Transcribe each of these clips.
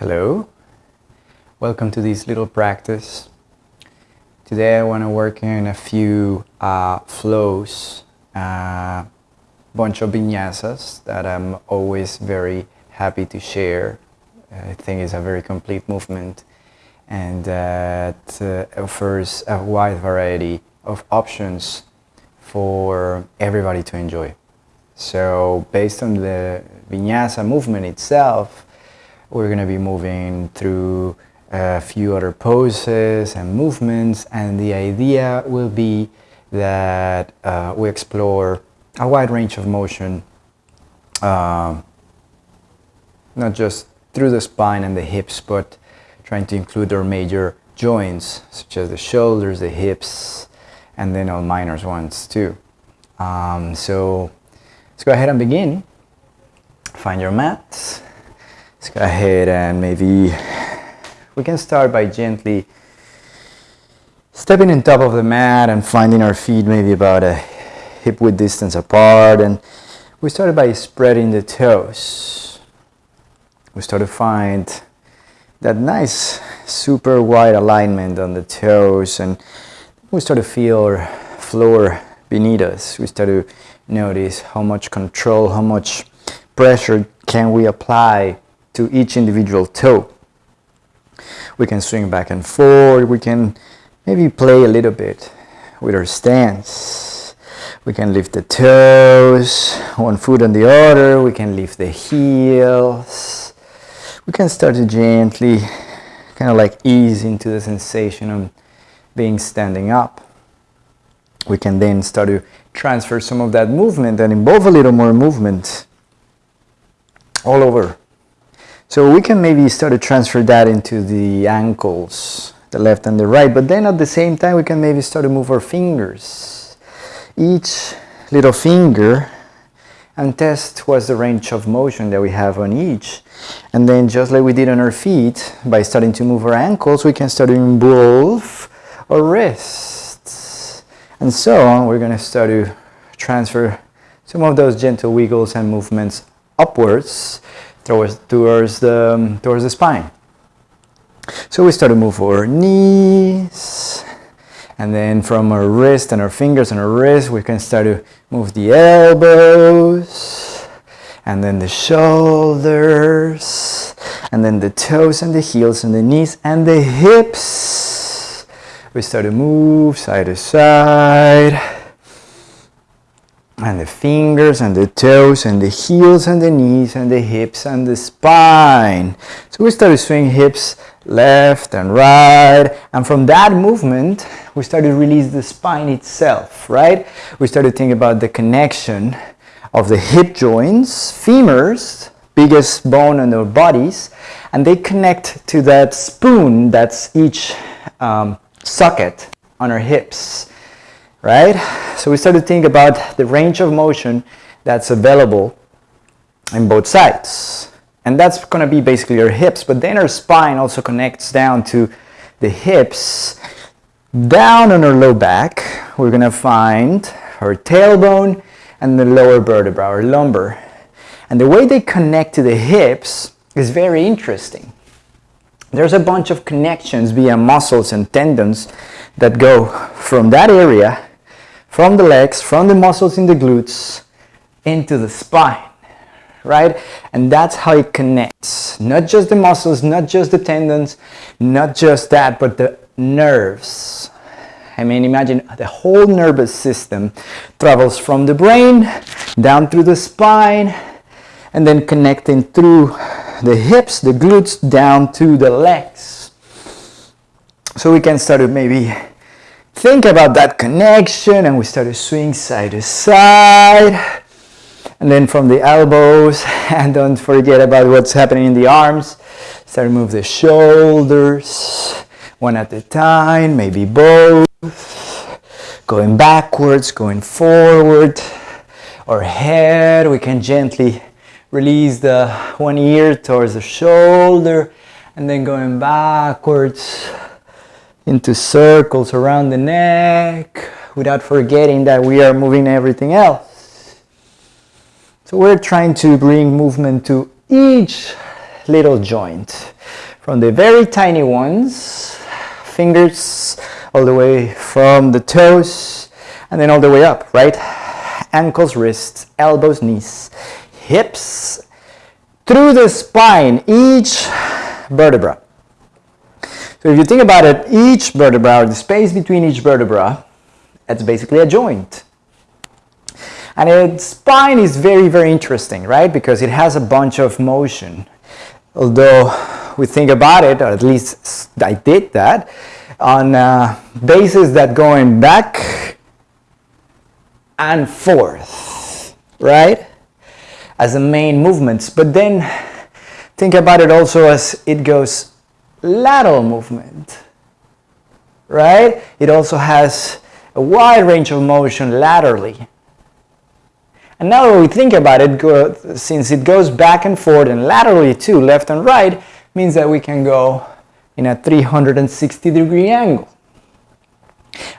Hello, welcome to this little practice. Today I want to work on a few uh, flows, a uh, bunch of vinyasas that I'm always very happy to share. I think it's a very complete movement and that uh, offers a wide variety of options for everybody to enjoy. So based on the vinyasa movement itself, we're going to be moving through a few other poses and movements and the idea will be that uh, we explore a wide range of motion uh, not just through the spine and the hips but trying to include our major joints such as the shoulders, the hips and then all minor ones too. Um, so let's go ahead and begin. Find your mat Let's go ahead and maybe we can start by gently stepping on top of the mat and finding our feet maybe about a hip width distance apart and we started by spreading the toes. We start to find that nice super wide alignment on the toes and we start to feel our floor beneath us. We start to notice how much control, how much pressure can we apply to each individual toe. We can swing back and forth. We can maybe play a little bit with our stance. We can lift the toes, one foot on the other. We can lift the heels. We can start to gently kind of like ease into the sensation of being standing up. We can then start to transfer some of that movement and involve a little more movement all over so we can maybe start to transfer that into the ankles, the left and the right, but then at the same time we can maybe start to move our fingers. Each little finger and test what's the range of motion that we have on each. And then just like we did on our feet, by starting to move our ankles, we can start to involve our wrists. And so on, we're going to start to transfer some of those gentle wiggles and movements upwards towards, towards, the, um, towards the spine. So we start to move our knees and then from our wrist and our fingers and our wrist we can start to move the elbows and then the shoulders and then the toes and the heels and the knees and the hips. We start to move side to side and the fingers and the toes and the heels and the knees and the hips and the spine. So we started swinging hips left and right and from that movement we started to release the spine itself, right? We started to think about the connection of the hip joints, femurs, biggest bone in our bodies and they connect to that spoon that's each um, socket on our hips right? So we start to think about the range of motion that's available in both sides. And that's going to be basically our hips, but then our spine also connects down to the hips. Down on our low back, we're going to find our tailbone and the lower vertebra, our lumbar. And the way they connect to the hips is very interesting. There's a bunch of connections via muscles and tendons that go from that area from the legs, from the muscles in the glutes into the spine, right? And that's how it connects. Not just the muscles, not just the tendons, not just that, but the nerves. I mean, imagine the whole nervous system travels from the brain down through the spine and then connecting through the hips, the glutes, down to the legs. So we can start to maybe think about that connection and we start to swing side to side and then from the elbows and don't forget about what's happening in the arms. Start to move the shoulders one at a time maybe both. Going backwards going forward. Or head we can gently release the one ear towards the shoulder and then going backwards into circles around the neck without forgetting that we are moving everything else. So we're trying to bring movement to each little joint. From the very tiny ones, fingers all the way from the toes and then all the way up, right? Ankles, wrists, elbows, knees, hips, through the spine, each vertebra. So if you think about it, each vertebra, the space between each vertebra, it's basically a joint. And its spine is very, very interesting, right? Because it has a bunch of motion. Although we think about it, or at least I did that, on bases that going back and forth, right? As the main movements. But then think about it also as it goes lateral movement, right? It also has a wide range of motion laterally. And now that we think about it, since it goes back and forth and laterally too, left and right, means that we can go in a 360 degree angle.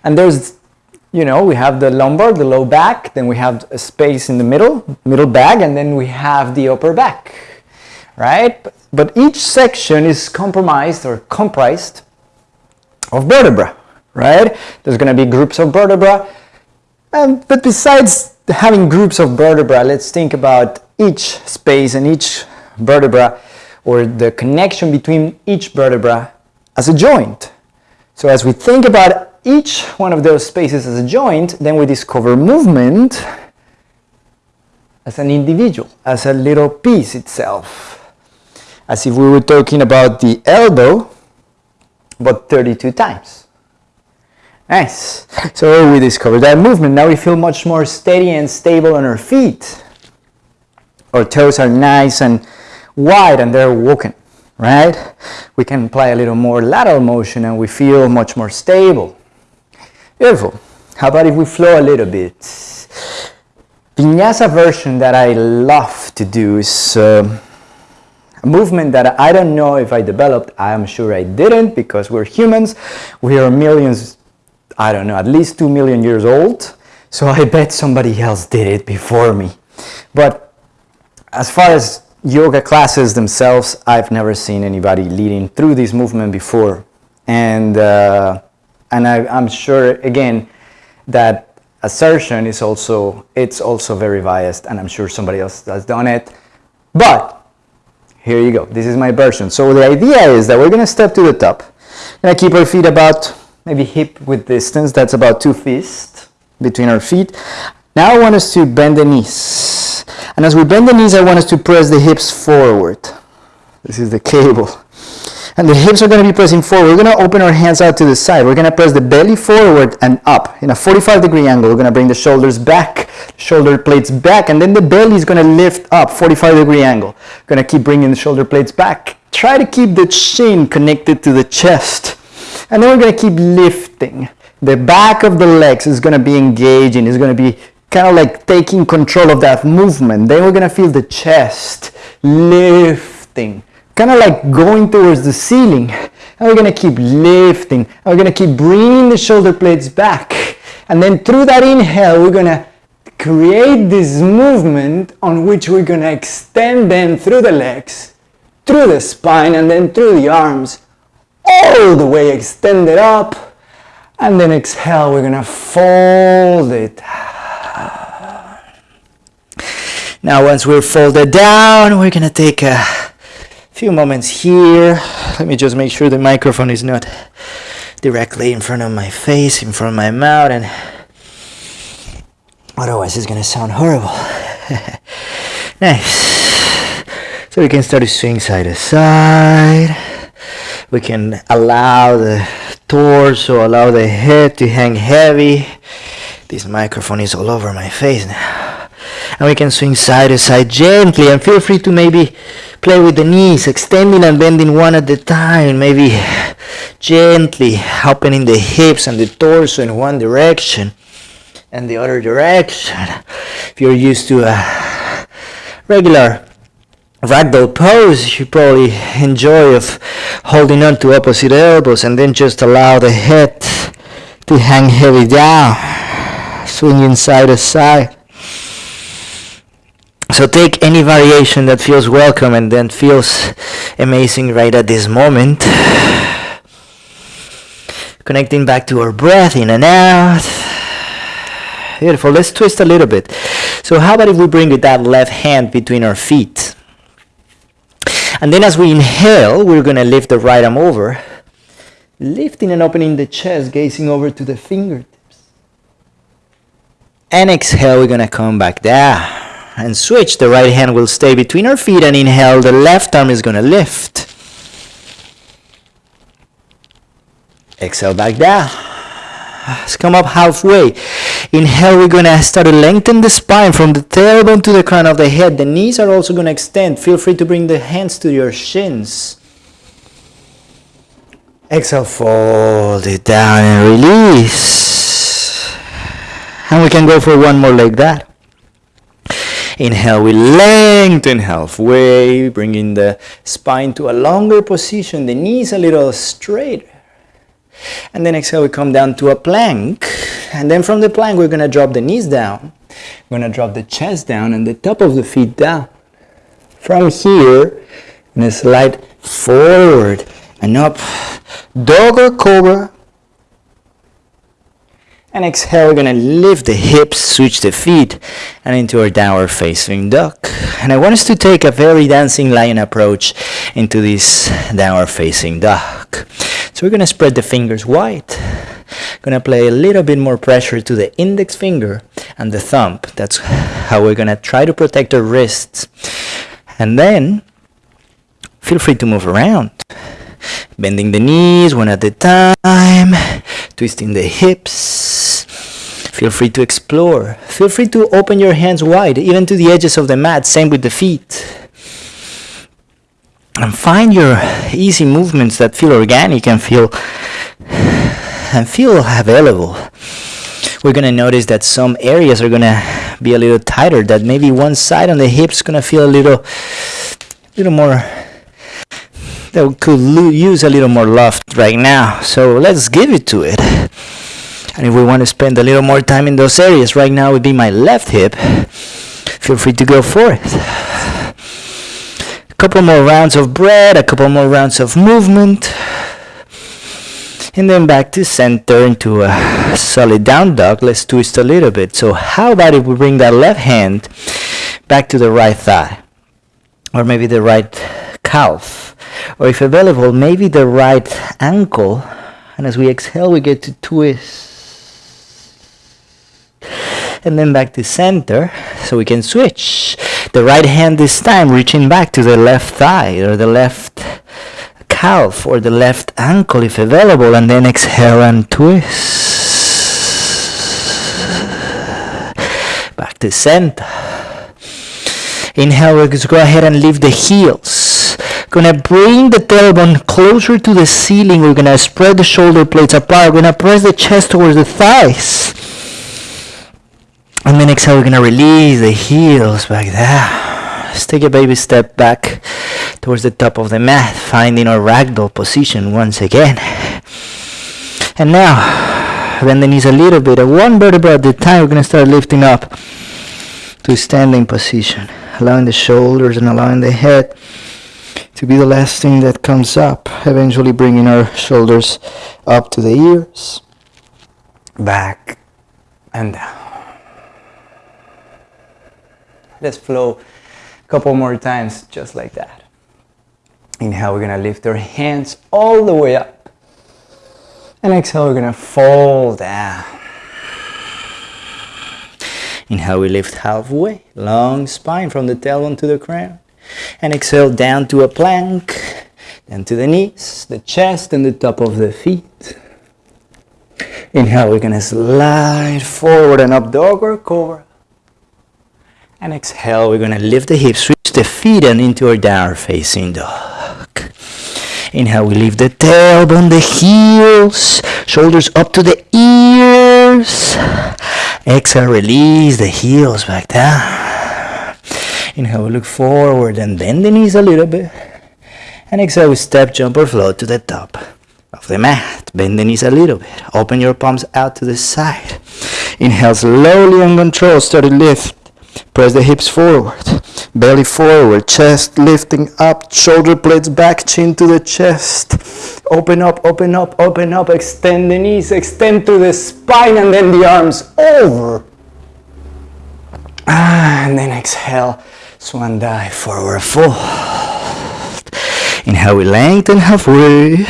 And there's, you know, we have the lumbar, the low back, then we have a space in the middle, middle back, and then we have the upper back, right? But each section is compromised or comprised of vertebra, right? There's going to be groups of vertebra. Um, but besides having groups of vertebra, let's think about each space and each vertebra or the connection between each vertebra as a joint. So as we think about each one of those spaces as a joint, then we discover movement as an individual, as a little piece itself. As if we were talking about the elbow, but 32 times. Nice. So we discovered that movement. Now we feel much more steady and stable on our feet. Our toes are nice and wide and they're walking, right? We can apply a little more lateral motion and we feel much more stable. Beautiful. How about if we flow a little bit? Vinyasa version that I love to do is uh, a movement that I don't know if I developed. I am sure I didn't because we're humans. We are millions I don't know, at least 2 million years old. So I bet somebody else did it before me. But as far as yoga classes themselves, I've never seen anybody leading through this movement before. And, uh, and I, I'm sure, again, that assertion is also, it's also very biased and I'm sure somebody else has done it. But here you go. This is my version. So the idea is that we're going to step to the top. Going to keep our feet about maybe hip width distance, that's about two fists between our feet. Now I want us to bend the knees. And as we bend the knees, I want us to press the hips forward. This is the cable. And the hips are going to be pressing forward. We're going to open our hands out to the side. We're going to press the belly forward and up in a 45 degree angle. We're going to bring the shoulders back, shoulder blades back, and then the belly is going to lift up 45 degree angle. Going to keep bringing the shoulder blades back. Try to keep the chin connected to the chest. And then we're going to keep lifting. The back of the legs is going to be engaging. It's going to be kind of like taking control of that movement. Then we're going to feel the chest lifting, kind of like going towards the ceiling. And we're to keep lifting. And we're to keep bringing the shoulder blades back. And then through that inhale, we're to create this movement on which we're to extend them through the legs, through the spine, and then through the arms all the way extended up and then exhale we're gonna fold it now once we're folded down we're gonna take a few moments here let me just make sure the microphone is not directly in front of my face in front of my mouth and otherwise it's gonna sound horrible nice so we can start to swing side to side we can allow the torso, allow the head to hang heavy. This microphone is all over my face now. And we can swing side to side gently and feel free to maybe play with the knees, extending and bending one at a time, maybe gently opening the hips and the torso in one direction and the other direction. If you're used to a regular ragdoll pose you probably enjoy of holding on to opposite elbows and then just allow the head to hang heavy down. Swinging side to side So take any variation that feels welcome and then feels amazing right at this moment. Connecting back to our breath in and out. Beautiful. Let's twist a little bit. So how about if we bring that left hand between our feet? And then as we inhale, we're going to lift the right arm over, lifting and opening the chest, gazing over to the fingertips. And exhale, we're going to come back down and switch. The right hand will stay between our feet and inhale, the left arm is going to lift. Exhale back down. Let's come up halfway. Inhale, we're going to start to lengthen the spine from the tailbone to the crown of the head. The knees are also going to extend. Feel free to bring the hands to your shins. Exhale, fold it down and release. And we can go for one more like that. Inhale, we lengthen halfway, bringing the spine to a longer position, the knees a little straighter. And then exhale, we come down to a plank. And then from the plank, we're going to drop the knees down. We're going to drop the chest down and the top of the feet down. From here, to slide forward and up. Dog or cobra. And exhale, we're to lift the hips, switch the feet, and into our downward facing dog. And I want us to take a very dancing lion approach into this downward facing dog. So we're to spread the fingers wide. To play a little bit more pressure to the index finger and the thumb. That's how we're to try to protect our wrists. And then feel free to move around. Bending the knees one at a time, twisting the hips. Feel free to explore. Feel free to open your hands wide, even to the edges of the mat. Same with the feet. And find your easy movements that feel organic and feel and feel available. We're gonna notice that some areas are gonna be a little tighter. That maybe one side on the hips gonna feel a little, little more that could use a little more loft right now. So let's give it to it. And if we want to spend a little more time in those areas, right now would be my left hip. Feel free to go for it. A couple more rounds of breath, a couple more rounds of movement. And then back to center into a solid down dog. Let's twist a little bit. So how about if we bring that left hand back to the right thigh? Or maybe the right calf or if available, maybe the right ankle. And as we exhale, we get to twist. And then back to center, so we can switch. The right hand this time reaching back to the left thigh or the left calf or the left ankle if available. And then exhale and twist. Back to center. Inhale, let's go ahead and lift the heels Gonna bring the tailbone closer to the ceiling. We're gonna spread the shoulder blades apart. We're gonna press the chest towards the thighs. And then exhale, we're gonna release the heels back there. Let's take a baby step back towards the top of the mat, finding our ragdoll position once again. And now, bend the knees a little bit. At one vertebra at a time, we're gonna start lifting up to standing position, allowing the shoulders and allowing the head to be the last thing that comes up, eventually bringing our shoulders up to the ears, back and down. Let's flow a couple more times just like that. Inhale, we're going to lift our hands all the way up. And exhale, we're going to fall down. Inhale, we lift halfway, long spine from the tailbone to the crown and exhale down to a plank, then to the knees, the chest and the top of the feet. Inhale, we're gonna slide forward and up dog or cobra. And exhale, we're gonna lift the hips, switch the feet and into our downward facing dog. Inhale, we lift the tailbone, the heels, shoulders up to the ears. Exhale, release the heels back down. Inhale, look forward and bend the knees a little bit. And exhale, we step, jump, or float to the top of the mat. Bend the knees a little bit. Open your palms out to the side. Inhale slowly and control. Start to lift Press the hips forward. Belly forward, chest lifting up, shoulder blades back, chin to the chest. Open up, open up, open up, extend the knees, extend to the spine, and then the arms over. Ah, and then exhale, swan dive forward fold. Inhale, we lengthen halfway.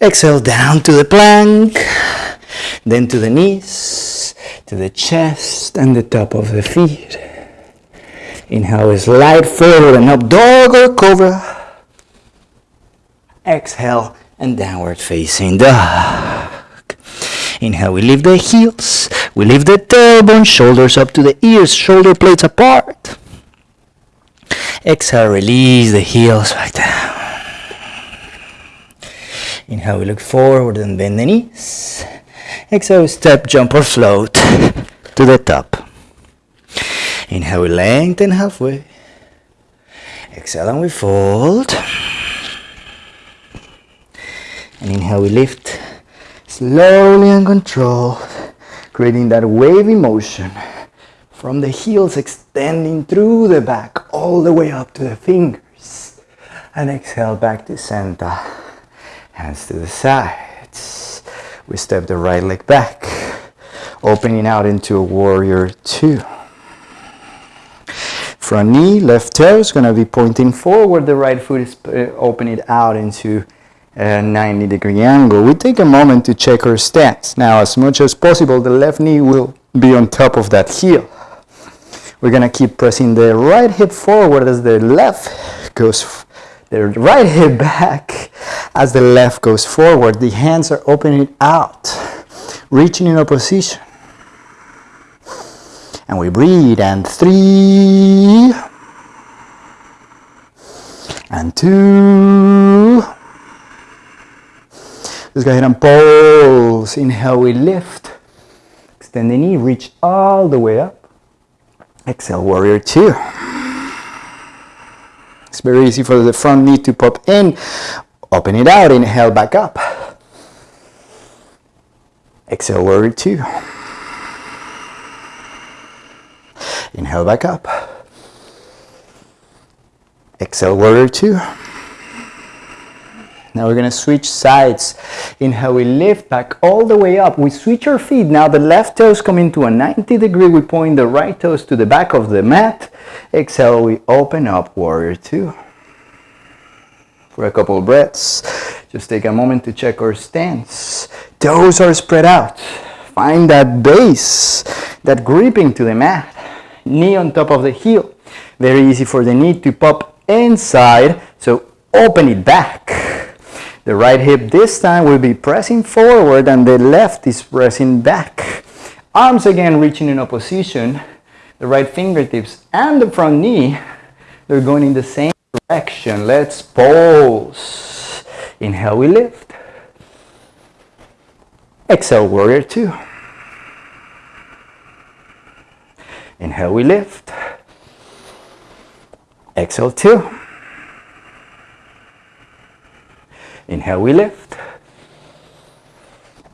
Exhale down to the plank, then to the knees, to the chest and the top of the feet. Inhale, we slide forward and up, dog or cobra. Exhale and downward facing dog. Inhale, we lift the heels, we lift the tailbone, shoulders up to the ears, shoulder blades apart. Exhale, release the heels back down. Inhale, we look forward and bend the knees. Exhale, step, jump or float to the top. Inhale, we lengthen halfway. Exhale and we fold. And inhale, we lift slowly and controlled, creating that wavy motion from the heels extending through the back all the way up to the fingers. And exhale back to center. Hands to the sides. We step the right leg back, opening out into a warrior two. Front knee, left toe is going to be pointing forward. The right foot is uh, opening out into a 90 degree angle. We take a moment to check our stance. Now, as much as possible, the left knee will be on top of that heel. We're to keep pressing the right hip forward as the left goes, the right hip back as the left goes forward. The hands are opening out, reaching in opposition. And we breathe, and three, and two. Let's go ahead and pulse. Inhale, we lift. Extend the knee, reach all the way up. Exhale, warrior two. It's very easy for the front knee to pop in. Open it out, inhale back up. Exhale, warrior two. Inhale back up. Exhale, warrior two. Now we're gonna switch sides. Inhale, we lift back all the way up. We switch our feet. Now the left toes come into a 90 degree. We point the right toes to the back of the mat. Exhale, we open up, warrior two. For a couple breaths, just take a moment to check our stance. Toes are spread out. Find that base, that gripping to the mat knee on top of the heel. Very easy for the knee to pop inside, so open it back. The right hip this time will be pressing forward and the left is pressing back. Arms again reaching in opposition. The right fingertips and the front knee, they're going in the same direction. Let's pose. Inhale, we lift. Exhale, warrior two. Inhale, we lift. Exhale, two. Inhale, we lift.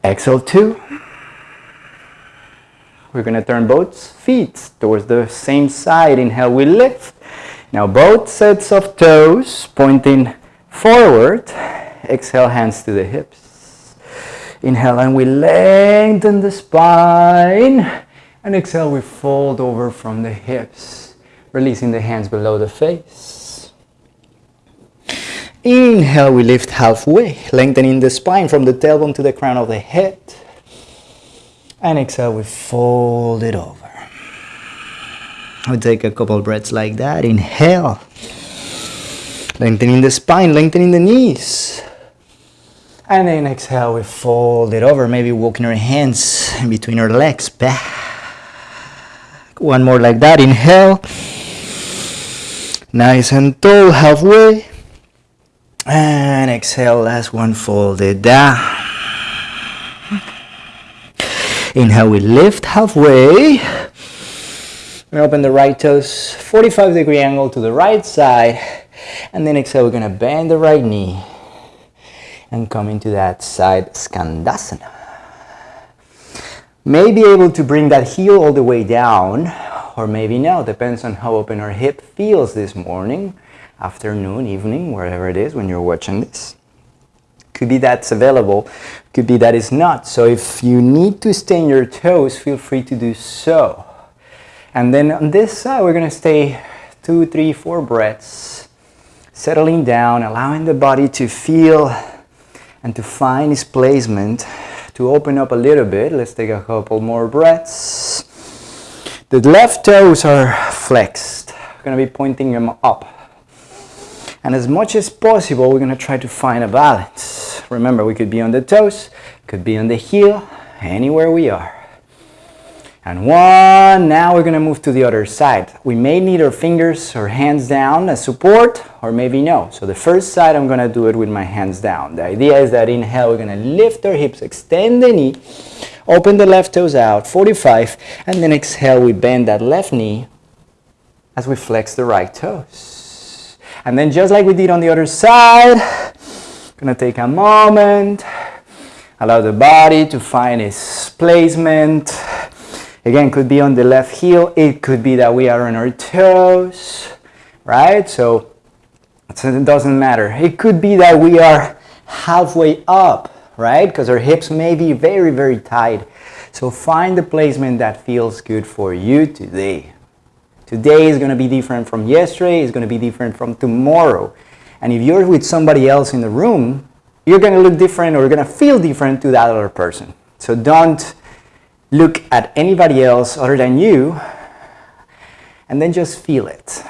Exhale, two. We're going to turn both feet towards the same side. Inhale, we lift. Now both sets of toes pointing forward. Exhale, hands to the hips. Inhale, and we lengthen the spine. And exhale, we fold over from the hips, releasing the hands below the face. Inhale, we lift halfway, lengthening the spine from the tailbone to the crown of the head. And exhale, we fold it over. We take a couple breaths like that. Inhale, lengthening the spine, lengthening the knees. And then exhale, we fold it over, maybe walking our hands in between our legs back one more like that. Inhale. Nice and tall, halfway. And exhale, last one, fold it down. Inhale, we lift halfway. We open the right toes, 45 degree angle to the right side. And then exhale, we're gonna bend the right knee and come into that side Skandasana. may be able to bring that heel all the way down or maybe no, depends on how open our hip feels this morning, afternoon, evening, wherever it is when you're watching this. Could be that's available, could be that is not. So if you need to stay in your toes, feel free to do so. And then on this side, we're gonna stay two, three, four breaths, settling down, allowing the body to feel and to find its placement, to open up a little bit. Let's take a couple more breaths. The left toes are flexed. We're gonna be pointing them up. And as much as possible, we're gonna try to find a balance. Remember, we could be on the toes, could be on the heel, anywhere we are and one. Now we're gonna move to the other side. We may need our fingers or hands down as support or maybe no. So the first side I'm gonna do it with my hands down. The idea is that inhale we're gonna lift our hips, extend the knee, open the left toes out, 45, and then exhale we bend that left knee as we flex the right toes. And then just like we did on the other side, gonna take a moment, allow the body to find its placement, Again, could be on the left heel. It could be that we are on our toes, right? So it doesn't matter. It could be that we are halfway up, right? Because our hips may be very, very tight. So find the placement that feels good for you today. Today is going to be different from yesterday. It's going to be different from tomorrow. And if you're with somebody else in the room, you're going to look different or you're going to feel different to that other person. So don't look at anybody else other than you and then just feel it.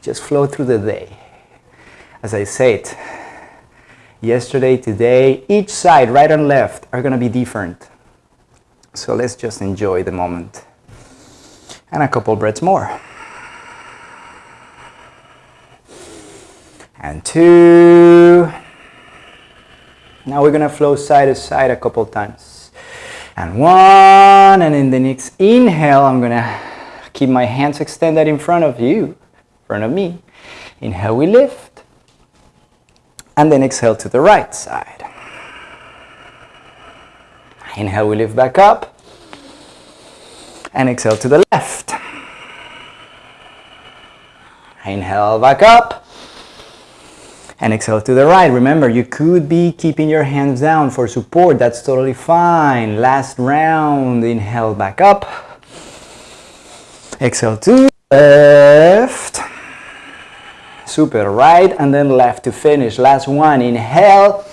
Just flow through the day. As I said, yesterday, today, each side, right and left, are going to be different. So let's just enjoy the moment. And a couple breaths more. And two. Now we're to flow side to side a couple times. And one and in the next inhale I'm gonna keep my hands extended in front of you in front of me. Inhale we lift. And then exhale to the right side. Inhale we lift back up. And exhale to the left. Inhale back up and exhale to the right. Remember, you could be keeping your hands down for support. That's totally fine. Last round, inhale back up. Exhale to left. Super, right and then left to finish. Last one, inhale.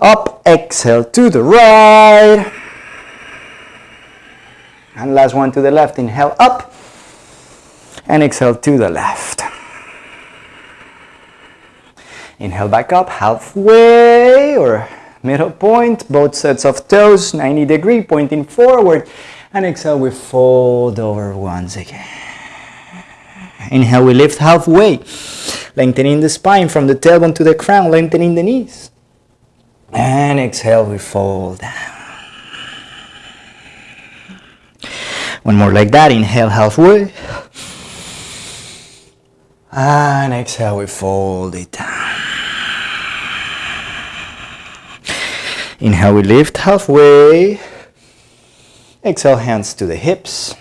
Up, exhale to the right. And last one to the left, inhale up. And exhale to the left. Inhale back up, halfway or middle point, both sets of toes, 90 degree, pointing forward. And exhale, we fold over once again. Inhale, we lift halfway, lengthening the spine from the tailbone to the crown, lengthening the knees. And exhale, we fold down. One more like that, inhale halfway. And exhale, we fold it down. Inhale, we lift halfway. Exhale, hands to the hips.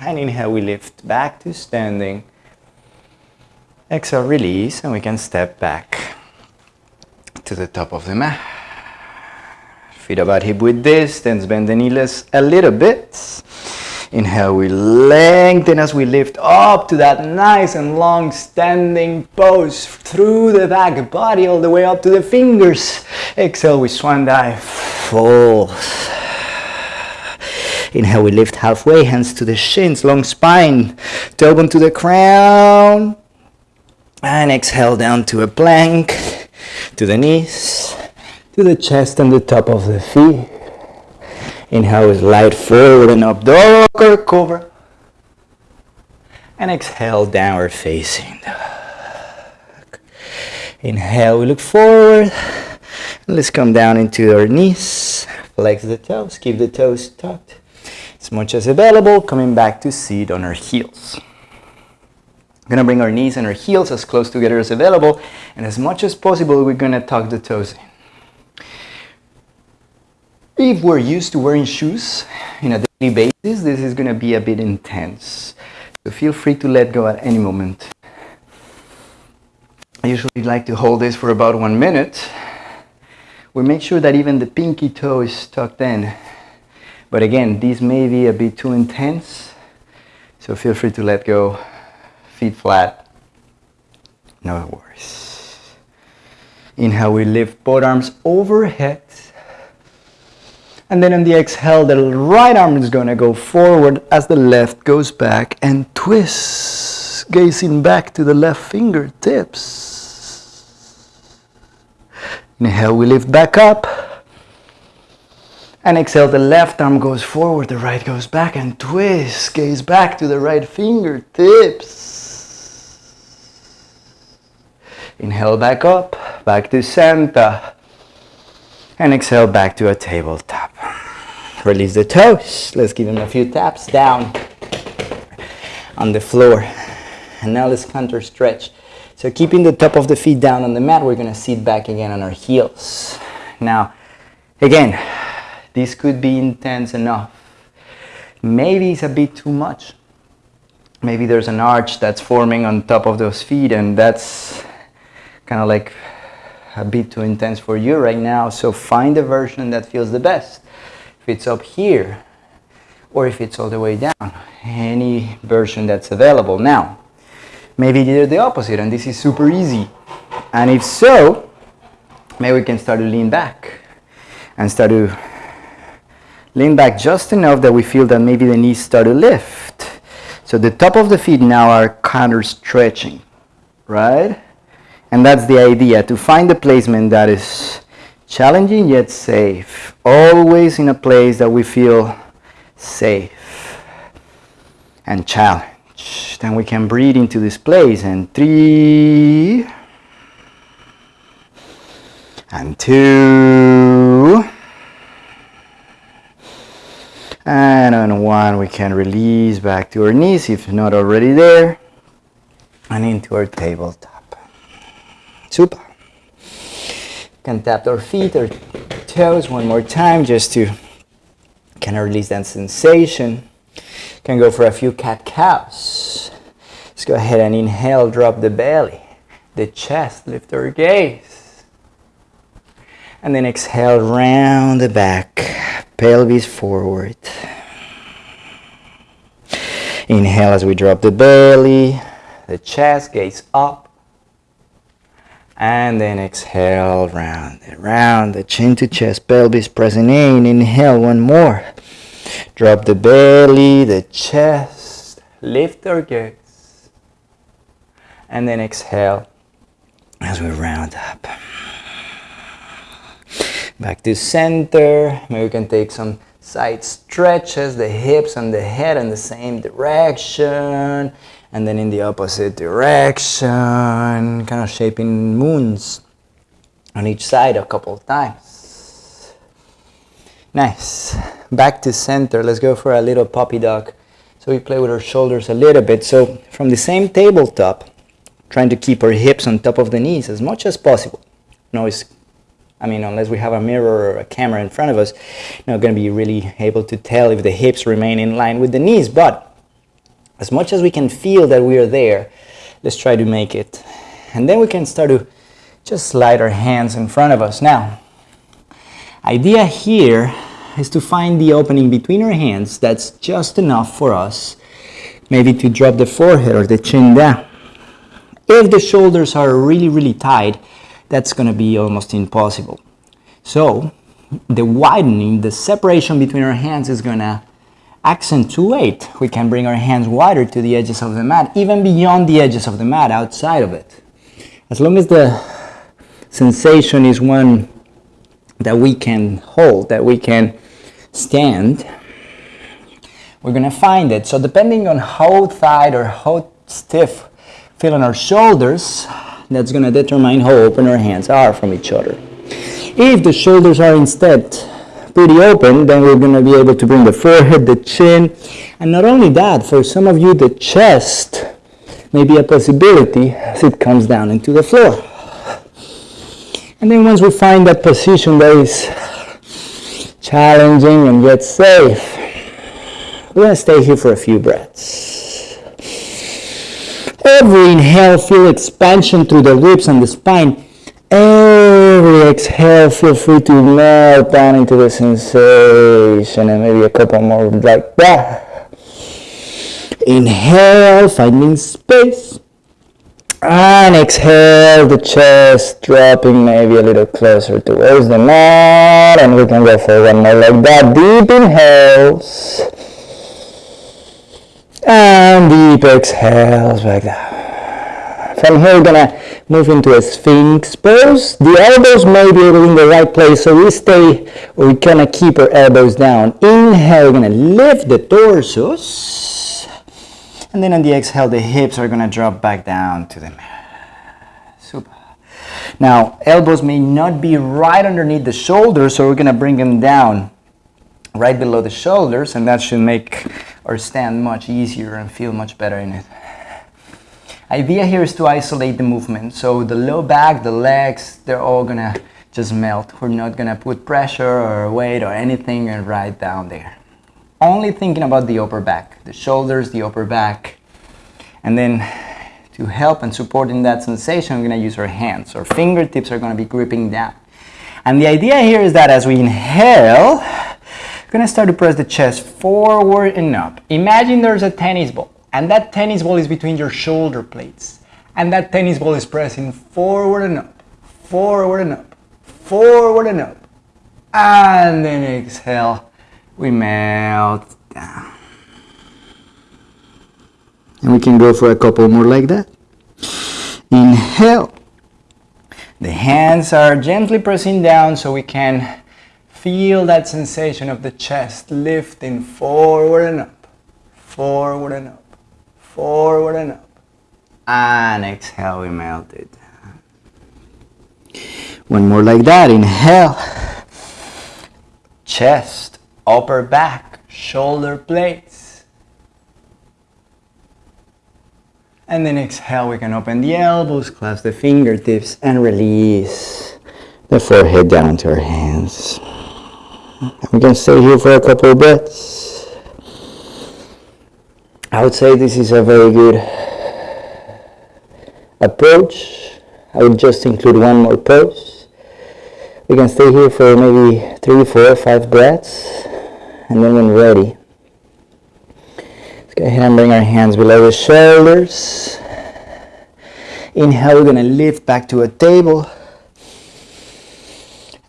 And inhale, we lift back to standing. Exhale, release, and we can step back to the top of the mat. Feet about hip width distance, bend the knees a little bit. Inhale, we lengthen as we lift up to that nice and long standing pose through the back body all the way up to the fingers. Exhale, we swan dive, fold. Inhale, we lift halfway, hands to the shins, long spine, tailbone to the crown. And exhale down to a plank, to the knees, to the chest and the top of the feet. Inhale, slide forward and up, dog or cobra. And exhale, downward facing dog. Inhale, we look forward. Let's come down into our knees. Flex the toes, keep the toes tucked. As much as available, coming back to seat on our heels. We're gonna bring our knees and our heels as close together as available, and as much as possible, we're gonna tuck the toes in. If we're used to wearing shoes in a daily basis, this is going to be a bit intense. So feel free to let go at any moment. I usually like to hold this for about one minute. We make sure that even the pinky toe is tucked in. But again, this may be a bit too intense, so feel free to let go, feet flat, no worries. Inhale, we lift both arms overhead. And then on the exhale, the right arm is going to go forward as the left goes back and twists, gazing back to the left fingertips. Inhale, we lift back up. And exhale, the left arm goes forward, the right goes back and twist, gaze back to the right fingertips. Inhale back up, back to center. And exhale back to a tabletop. Release the toes. Let's give them a few taps down on the floor. And now let's counter stretch. So keeping the top of the feet down on the mat, we're going to sit back again on our heels. Now, again, this could be intense enough. Maybe it's a bit too much. Maybe there's an arch that's forming on top of those feet and that's kind of like a bit too intense for you right now. So find the version that feels the best. If it's up here or if it's all the way down, any version that's available. Now, maybe they're the opposite and this is super easy. And if so, maybe we can start to lean back and start to lean back just enough that we feel that maybe the knees start to lift. So the top of the feet now are counter stretching, right? And that's the idea, to find a placement that is challenging yet safe. Always in a place that we feel safe and challenged. Then we can breathe into this place and three and two and on one we can release back to our knees if not already there and into our tabletop. Super. Can tap our feet or toes one more time just to kind of release that sensation. Can go for a few cat cows. Let's go ahead and inhale, drop the belly, the chest, lift our gaze. And then exhale, round the back, pelvis forward. Inhale as we drop the belly, the chest, gaze up and then exhale round and round. The chin to chest pelvis pressing in. Inhale one more. Drop the belly the chest. Lift our gaze. And then exhale as we round up. Back to center. Maybe we can take some side stretches the hips and the head in the same direction and then in the opposite direction, kind of shaping moons on each side a couple of times. Nice. Back to center. Let's go for a little puppy dog. So we play with our shoulders a little bit. So from the same tabletop, trying to keep our hips on top of the knees as much as possible. No, it's, I mean, unless we have a mirror or a camera in front of us, not going to be really able to tell if the hips remain in line with the knees. But as much as we can feel that we are there, let's try to make it. And then we can start to just slide our hands in front of us. Now, idea here is to find the opening between our hands that's just enough for us maybe to drop the forehead or the chin down. If the shoulders are really, really tight, that's going to be almost impossible. So the widening, the separation between our hands is going to accentuate, we can bring our hands wider to the edges of the mat, even beyond the edges of the mat, outside of it. As long as the sensation is one that we can hold, that we can stand, we're going to find it. So depending on how tight or how stiff feeling our shoulders, that's going to determine how open our hands are from each other. If the shoulders are instead pretty open, then we're going to be able to bring the forehead, the chin, and not only that, for some of you, the chest may be a possibility as it comes down into the floor. And then once we find that position that is challenging and yet safe. We're going to stay here for a few breaths. Every inhale, feel expansion through the ribs and the spine. Every exhale, feel free to melt down into the sensation and maybe a couple more like that. Inhale, finding space. And exhale, the chest dropping maybe a little closer towards the mat. And we can go for one more like that. Deep inhales. And deep exhales like that. From here, we're gonna move into a sphinx pose. The elbows may be in the right place, so we stay, or we kind of keep our elbows down. Inhale, we're gonna lift the torsos. And then on the exhale, the hips are gonna drop back down to the mat. Super. Now, elbows may not be right underneath the shoulders, so we're gonna bring them down right below the shoulders, and that should make our stand much easier and feel much better in it. Idea here is to isolate the movement. So the low back, the legs, they're all gonna just melt. We're not gonna put pressure or weight or anything right down there only thinking about the upper back, the shoulders, the upper back. And then to help and support in that sensation, we're to use our hands. Our fingertips are to be gripping down. And the idea here is that as we inhale, to start to press the chest forward and up. Imagine there's a tennis ball, and that tennis ball is between your shoulder plates. And that tennis ball is pressing forward and up, forward and up, forward and up. And then exhale we melt down. And we can go for a couple more like that. Inhale. The hands are gently pressing down so we can feel that sensation of the chest lifting forward and up, forward and up, forward and up. And exhale, we melt it. One more like that. Inhale. Chest upper back, shoulder blades. And then exhale, we can open the elbows, clasp the fingertips, and release the forehead down to our hands. We can stay here for a couple of breaths. I would say this is a very good approach. I would just include one more pose. We can stay here for maybe three, four, five breaths and then when ready, let's go ahead and bring our hands below the shoulders. Inhale, we're going to lift back to a table.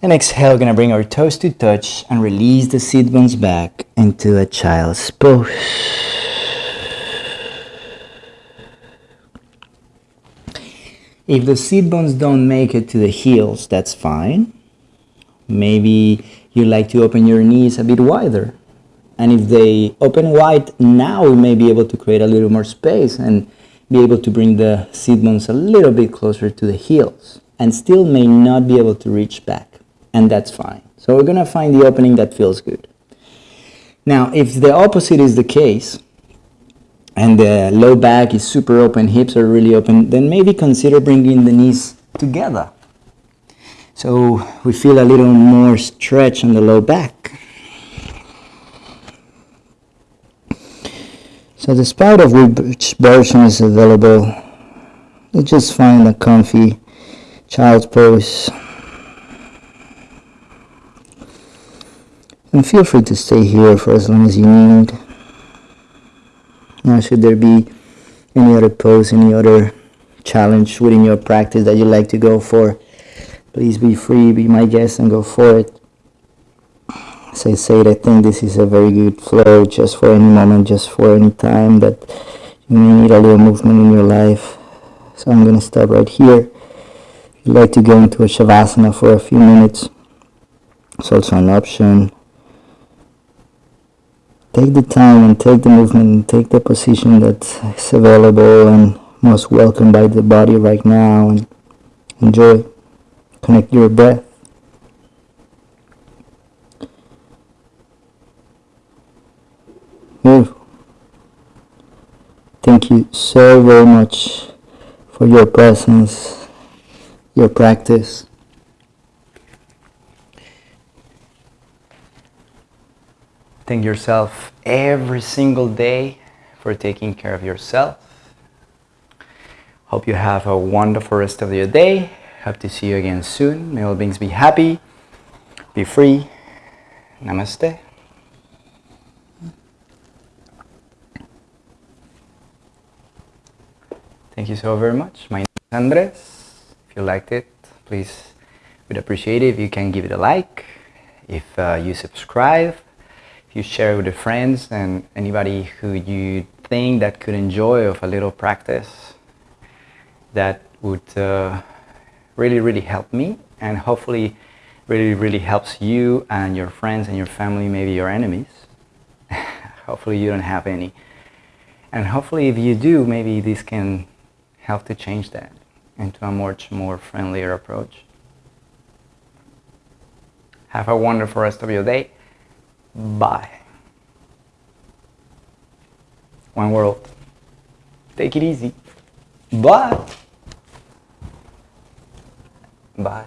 And exhale, we're to bring our toes to touch and release the sit bones back into a child's pose. If the sit bones don't make it to the heels, that's fine. Maybe you like to open your knees a bit wider. And if they open wide, now we may be able to create a little more space and be able to bring the sit bones a little bit closer to the heels and still may not be able to reach back. And that's fine. So we're going to find the opening that feels good. Now, if the opposite is the case, and the low back is super open, hips are really open, then maybe consider bringing the knees together so we feel a little more stretch on the low back. So despite of which version is available, let's just find a comfy child's pose. And feel free to stay here for as long as you need. Now should there be any other pose, any other challenge within your practice that you'd like to go for, Please be free, be my guest, and go for it. As I said, I think this is a very good flow just for any moment, just for any time that you may need a little movement in your life. So I'm going to stop right here. If you'd like to go into a Shavasana for a few minutes, it's also an option. Take the time and take the movement and take the position that's available and most welcome by the body right now and enjoy. Connect your breath. Move. Thank you so very much for your presence, your practice. Thank yourself every single day for taking care of yourself. Hope you have a wonderful rest of your day. Hope to see you again soon. May all beings be happy, be free. Namaste. Thank you so very much. My name is Andres. If you liked it, please would appreciate it if you can give it a like, if uh, you subscribe, you share it with your friends and anybody who you think that could enjoy of a little practice that would uh, really, really help me and hopefully really, really helps you and your friends and your family, maybe your enemies. hopefully you don't have any. And hopefully if you do, maybe this can help to change that into a much more friendlier approach. Have a wonderful rest of your day. Bye. One world. Take it easy. Bye. Bye.